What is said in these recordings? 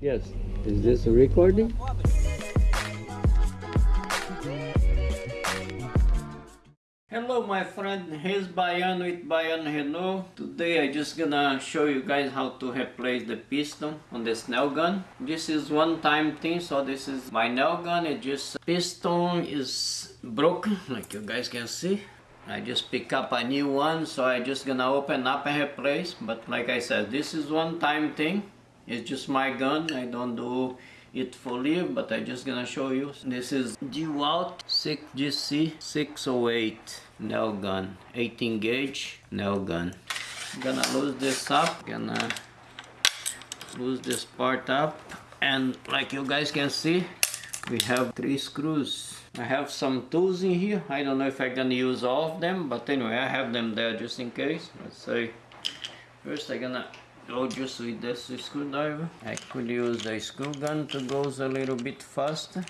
Yes. Is this a recording? Hello my friend, here's Bayan with Bayan Hello. Today I just gonna show you guys how to replace the piston on this nail gun. This is one time thing, so this is my nail gun. It just piston is broken, like you guys can see. I just pick up a new one, so I just gonna open up and replace. But like I said, this is one time thing. It's just my gun. I don't do it fully, but I just gonna show you. This is DeWalt 6GC 608 nail gun, 18 gauge nail gun. I'm gonna lose this up. Gonna lose this part up, and like you guys can see, we have three screws. I have some tools in here. I don't know if I can use all of them, but anyway, I have them there just in case. Let's say first I'm gonna go just with this screwdriver. I could use the screw gun to go a little bit faster.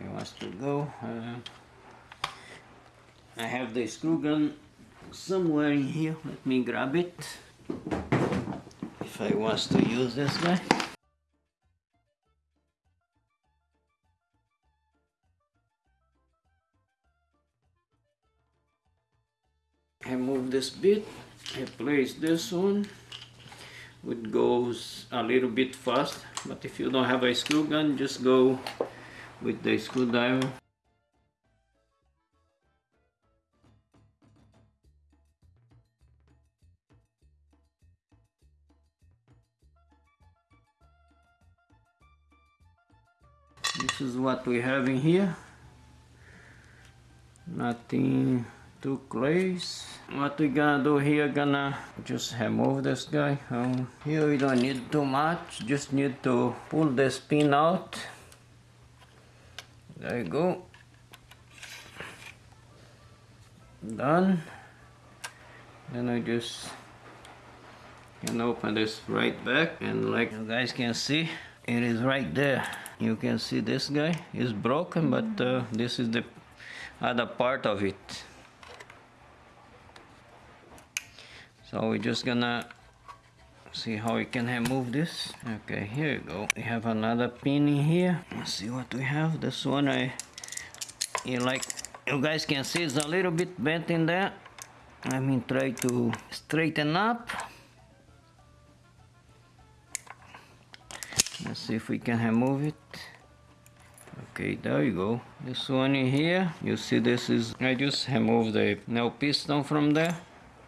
It wants to go. Uh, I have the screw gun somewhere in here. Let me grab it. If I was to use this guy. This bit, I place this one, it goes a little bit fast, but if you don't have a screw gun, just go with the screwdriver. This is what we have in here. Nothing too close. What we gonna do here, gonna just remove this guy. Um, here we don't need too much, just need to pull the pin out. There you go. Done. Then I just can open this right back and like you guys can see, it is right there. You can see this guy is broken, but uh, this is the other part of it. So we're just gonna see how we can remove this. Okay, here you go. We have another pin in here. Let's see what we have. This one I you like you guys can see it's a little bit bent in there. I mean try to straighten up. Let's see if we can remove it. Okay, there you go. This one in here, you see this is, I just remove the nail piston from there.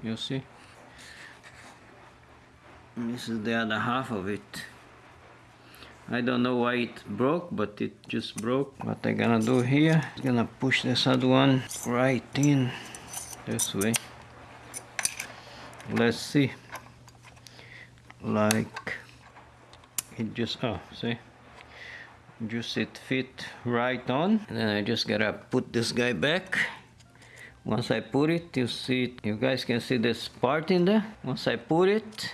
You see? This is the other half of it. I don't know why it broke, but it just broke. What I'm gonna do here, I'm gonna push this other one right in this way. Let's see. Like it just, oh, see? Just it fit right on. And then I just gotta put this guy back. Once I put it, you see, you guys can see this part in there. Once I put it,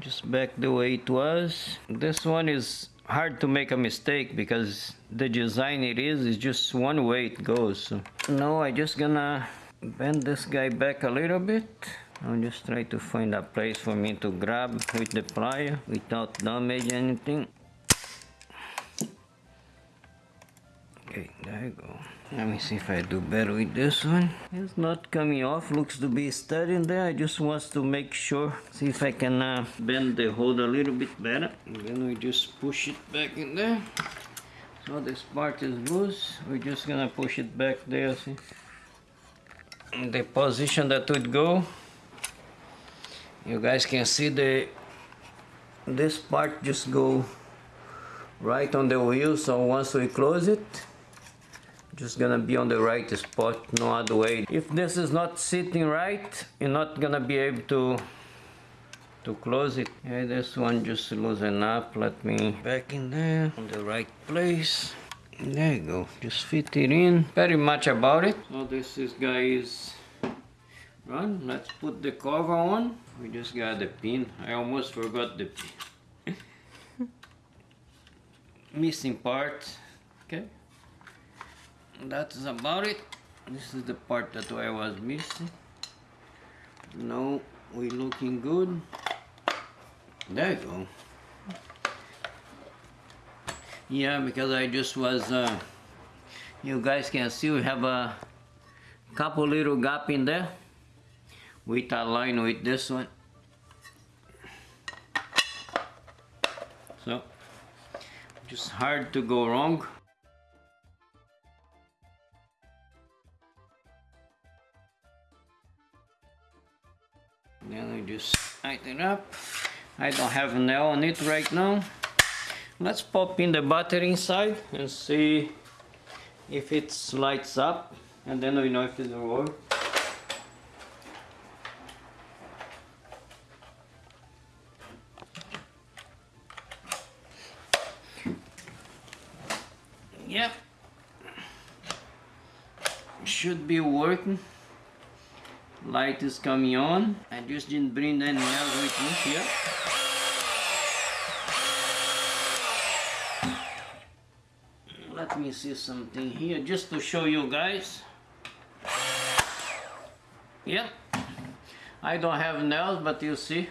just back the way it was. This one is hard to make a mistake because the design it is is just one way it goes. So now I just gonna bend this guy back a little bit. I'll just try to find a place for me to grab with the plier without damage anything okay there you go let me see if I do better with this one. It's not coming off, looks to be steady in there. I just want to make sure, see if I can uh, bend the hold a little bit better. And then we just push it back in there. So this part is loose. We're just gonna push it back there, see? In the position that would go. You guys can see the this part just go right on the wheel. So once we close it, just gonna be on the right spot no other way. If this is not sitting right you're not gonna be able to to close it. Yeah this one just loosen up let me back in there on the right place. There you go just fit it in. Very much about it. So this is guys run let's put the cover on. We just got the pin. I almost forgot the pin. Missing part okay that's about it. This is the part that I was missing. No we looking good. There you go. Yeah because I just was uh, you guys can see we have a couple little gap in there with a line with this one. So just hard to go wrong then I just tighten up I don't have a nail on it right now let's pop in the battery inside and see if it lights up and then we know if it's work Yep. Should be working. Light is coming on. I just didn't bring any else with me here. Let me see something here just to show you guys. Yep. I don't have nails but you see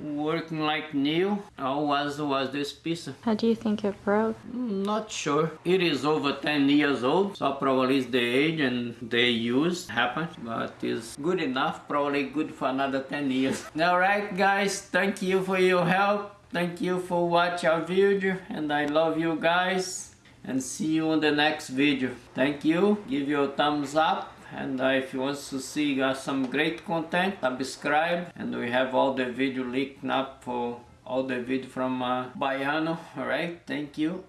working like new. How was was this piece? How do you think it broke? Hmm, not sure. It is over 10 years old, so probably it's the age and the use happened, but it's good enough, probably good for another 10 years. Alright guys, thank you for your help. Thank you for watching our video and I love you guys and see you on the next video. Thank you, give your thumbs up and uh, if you want to see uh, some great content subscribe. And we have all the video linked up for all the video from uh, Baiano. Alright thank you